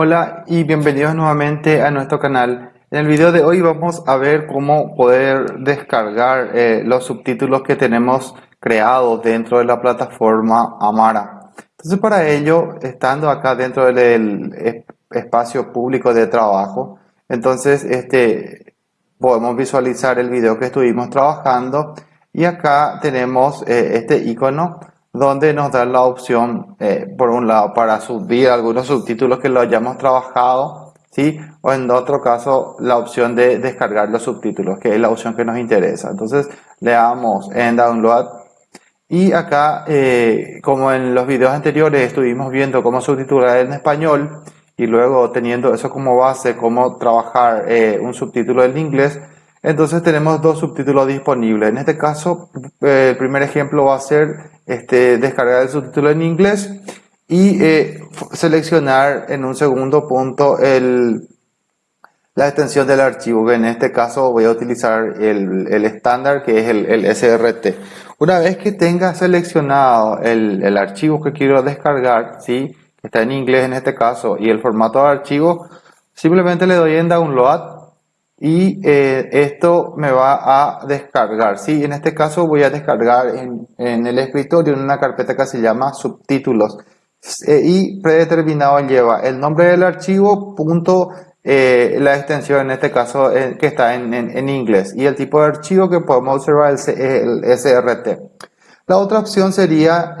Hola y bienvenidos nuevamente a nuestro canal. En el video de hoy vamos a ver cómo poder descargar eh, los subtítulos que tenemos creados dentro de la plataforma Amara. Entonces para ello, estando acá dentro del espacio público de trabajo, entonces este, podemos visualizar el video que estuvimos trabajando y acá tenemos eh, este icono donde nos da la opción, eh, por un lado, para subir algunos subtítulos que lo hayamos trabajado, ¿sí? O en otro caso, la opción de descargar los subtítulos, que es la opción que nos interesa. Entonces, le damos en Download. Y acá, eh, como en los videos anteriores estuvimos viendo cómo subtitular en español, y luego teniendo eso como base, cómo trabajar eh, un subtítulo en inglés, entonces tenemos dos subtítulos disponibles. En este caso, el primer ejemplo va a ser este, descargar el subtítulo en inglés y eh, seleccionar en un segundo punto el, la extensión del archivo. En este caso voy a utilizar el, estándar que es el, SRT. Una vez que tenga seleccionado el, archivo que quiero descargar, ¿sí? que está en inglés en este caso, y el formato de archivo, simplemente le doy en download y eh, esto me va a descargar. ¿sí? En este caso voy a descargar en, en el escritorio en una carpeta que se llama subtítulos eh, y predeterminado lleva el nombre del archivo, punto, eh, la extensión en este caso que está en, en, inglés y el tipo de archivo que podemos observar es el, SRT. La otra opción sería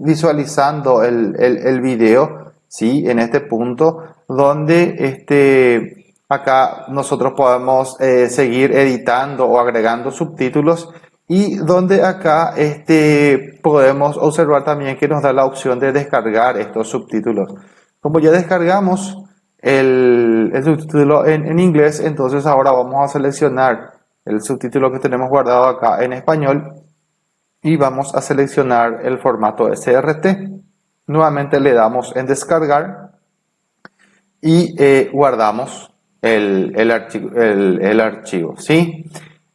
visualizando el, el, el video, ¿sí? en este punto, donde este, Acá nosotros podemos eh, seguir editando o agregando subtítulos y donde acá este, podemos observar también que nos da la opción de descargar estos subtítulos. Como ya descargamos el, subtítulo en, inglés, entonces ahora vamos a seleccionar el subtítulo que tenemos guardado acá en español y vamos a seleccionar el formato SRT. Nuevamente le damos en descargar y eh, guardamos el, el, archivo, el, archivo, ¿sí?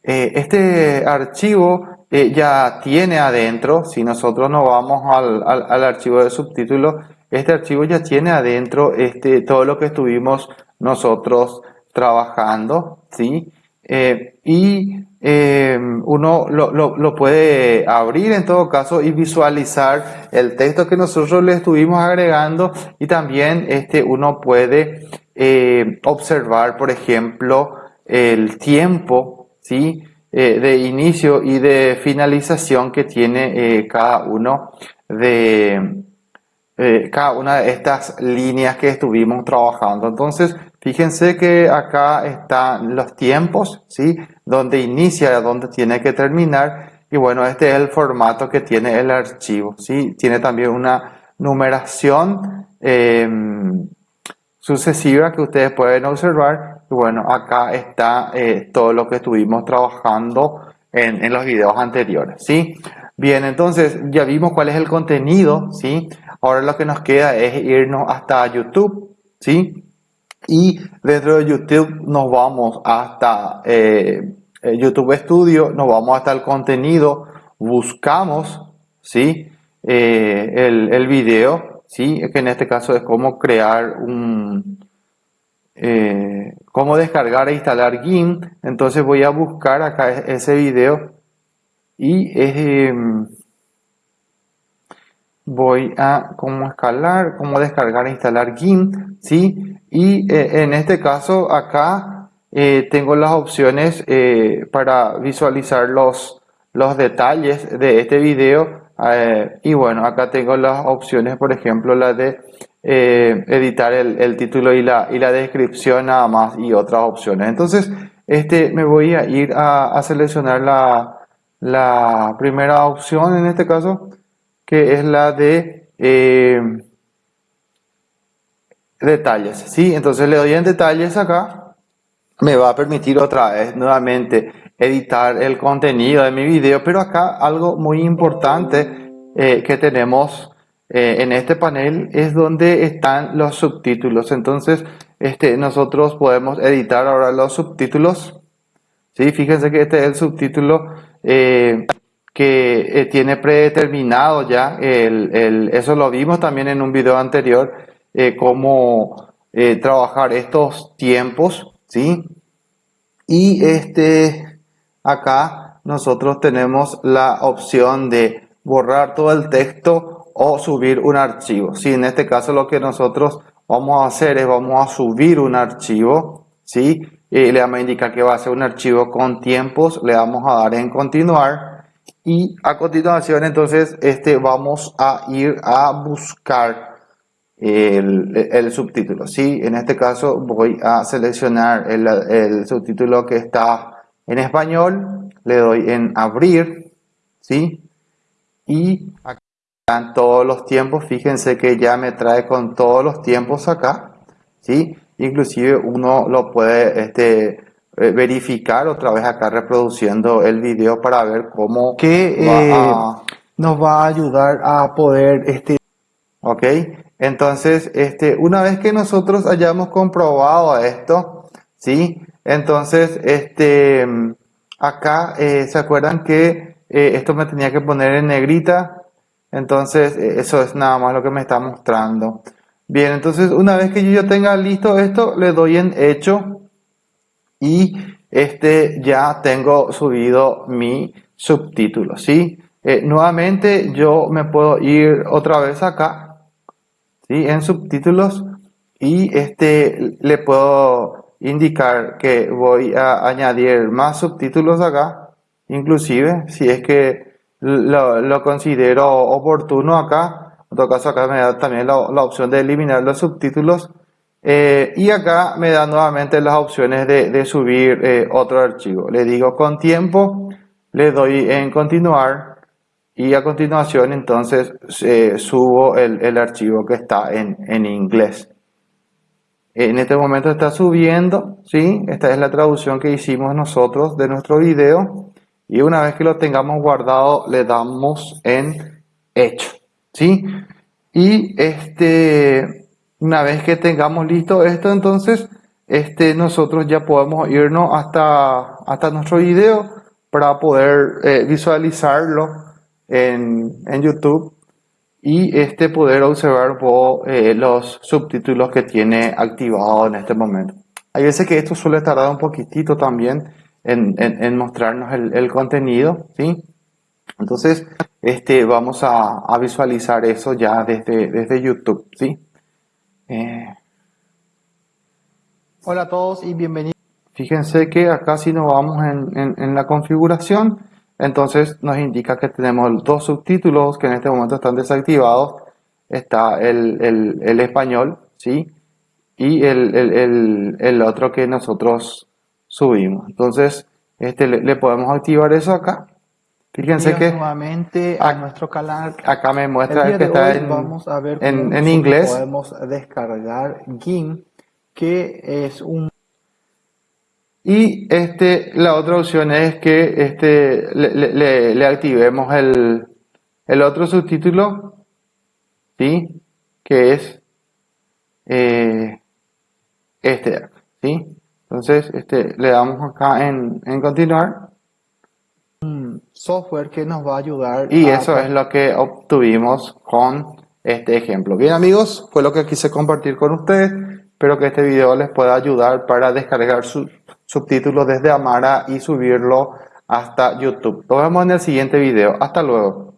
Eh, este archivo eh, ya tiene adentro, si nosotros nos vamos al, al, archivo de subtítulos, este archivo ya tiene adentro este, todo lo que estuvimos nosotros trabajando, ¿sí? Eh, y uno lo, lo, lo, puede abrir en todo caso y visualizar el texto que nosotros le estuvimos agregando y también este, uno puede eh, observar, por ejemplo, el tiempo ¿sí? Eh, de inicio y de finalización que tiene eh, cada uno de cada una de estas líneas que estuvimos trabajando. Entonces, fíjense que acá están los tiempos, ¿sí? Donde inicia, donde tiene que terminar. Y bueno, este es el formato que tiene el archivo, ¿sí? Tiene también una numeración sucesiva que ustedes pueden observar. Y bueno, acá está eh, todo lo que estuvimos trabajando en, en, los videos anteriores, ¿sí? Bien, entonces ya vimos cuál es el contenido, ¿sí? Ahora lo que nos queda es irnos hasta YouTube, ¿sí? Y dentro de YouTube nos vamos hasta eh, eh, YouTube Studio, nos vamos hasta el contenido, buscamos, ¿sí? el, el video, ¿sí? que en este caso es cómo crear un, eh, cómo descargar e instalar GIMP. Entonces voy a buscar acá ese video y em, voy a cómo escalar, cómo descargar e instalar GIMP, ¿sí? Y eh, en este caso acá eh, tengo las opciones para visualizar los, los detalles de este video eh, y bueno, acá tengo las opciones, por ejemplo, la de eh, editar el, título y la, y la descripción nada más y otras opciones. Entonces, este, me voy a ir a, seleccionar la, la, primera opción en este caso, que es la de eh, detalles. ¿sí? Entonces le doy en detalles acá. Me va a permitir otra vez nuevamente editar el contenido de mi video, pero acá algo muy importante eh, que tenemos eh, en este panel es donde están los subtítulos. Entonces, este, nosotros podemos editar ahora los subtítulos. ¿sí? Fíjense que este es el subtítulo eh, que tiene predeterminado ya. El, eso lo vimos también en un video anterior. cómo trabajar estos tiempos, ¿sí? Y este, acá nosotros tenemos la opción de borrar todo el texto o subir un archivo. ¿sí? En este caso lo que nosotros vamos a hacer es vamos a subir un archivo, ¿sí? Le vamos a indicar que va a ser un archivo con tiempos, le vamos a dar en continuar y a continuación entonces este vamos a ir a buscar el, subtítulo. ¿sí? En este caso voy a seleccionar el, el, subtítulo que está en español, le doy en abrir, ¿sí? y acá están todos los tiempos, fíjense que ya me trae con todos los tiempos acá, ¿sí? inclusive uno lo puede este, eh, verificar otra vez acá reproduciendo el video para ver cómo que eh, nos va a ayudar a poder este ok entonces este una vez que nosotros hayamos comprobado esto sí entonces este acá eh, se acuerdan que esto me tenía que poner en negrita entonces eso es nada más lo que me está mostrando bien entonces una vez que yo ya tenga listo esto le doy en hecho y este ya tengo subido mi subtítulo, ¿sí? Eh, nuevamente yo me puedo ir otra vez acá, ¿sí? En subtítulos y este le puedo indicar que voy a añadir más subtítulos acá, inclusive si es que lo, lo considero oportuno acá, en todo caso acá me da también la, la opción de eliminar los subtítulos eh, y acá me da nuevamente las opciones de, subir eh, otro archivo. Le digo con tiempo, le doy en continuar y a continuación entonces eh, subo el, archivo que está en, en, inglés. En este momento está subiendo, ¿sí? Esta es la traducción que hicimos nosotros de nuestro video. Y una vez que lo tengamos guardado, le damos en hecho, ¿sí? Y este una vez que tengamos listo esto, entonces este, nosotros ya podemos irnos hasta, hasta nuestro video para poder eh, visualizarlo en, en, YouTube y este, poder observar eh, los subtítulos que tiene activado en este momento. Hay veces que esto suele tardar un poquitito también en, en, mostrarnos el, el, contenido, ¿sí? Entonces, este, vamos a, a visualizar eso ya desde, desde YouTube, ¿sí? Eh, hola a todos y bienvenidos. Fíjense que acá si nos vamos en, la configuración, entonces nos indica que tenemos dos subtítulos que en este momento están desactivados. Está el, español, ¿sí? Y el, otro que nosotros subimos. Entonces, este, le podemos activar eso acá. Fíjense que nuevamente a, nuestro canal. Acá me muestra que está en, vamos a ver en, en inglés. Podemos descargar GIMP, que es un y este, la otra opción es que este, le, le, activemos el, el, otro subtítulo, ¿sí? que es eh, este, ¿sí? Entonces este, le damos acá en, en continuar software que nos va a ayudar. Y eso es lo que obtuvimos con este ejemplo. Bien amigos, fue lo que quise compartir con ustedes. Espero que este video les pueda ayudar para descargar sus subtítulos desde Amara y subirlo hasta YouTube. Nos vemos en el siguiente video. Hasta luego.